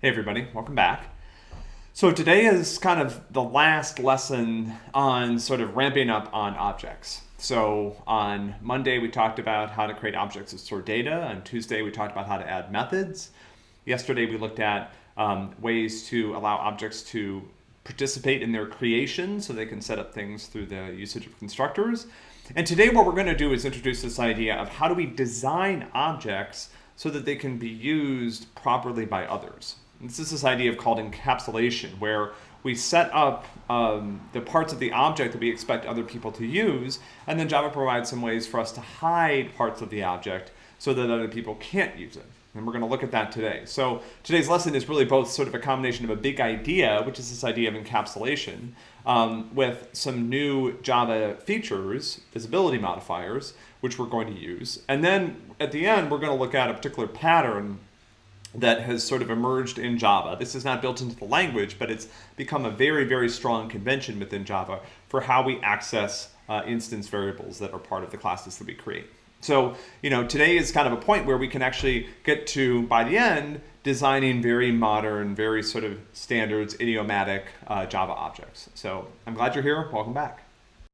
Hey everybody, welcome back. So today is kind of the last lesson on sort of ramping up on objects. So on Monday we talked about how to create objects that store data. On Tuesday we talked about how to add methods. Yesterday we looked at um, ways to allow objects to participate in their creation so they can set up things through the usage of constructors. And today what we're going to do is introduce this idea of how do we design objects so that they can be used properly by others. This is this idea of called encapsulation, where we set up um, the parts of the object that we expect other people to use, and then Java provides some ways for us to hide parts of the object so that other people can't use it. And we're going to look at that today. So today's lesson is really both sort of a combination of a big idea, which is this idea of encapsulation, um, with some new Java features, visibility modifiers, which we're going to use. And then at the end, we're going to look at a particular pattern that has sort of emerged in Java. This is not built into the language, but it's become a very, very strong convention within Java for how we access uh, instance variables that are part of the classes that we create. So, you know, today is kind of a point where we can actually get to, by the end, designing very modern, very sort of standards, idiomatic uh, Java objects. So I'm glad you're here. Welcome back.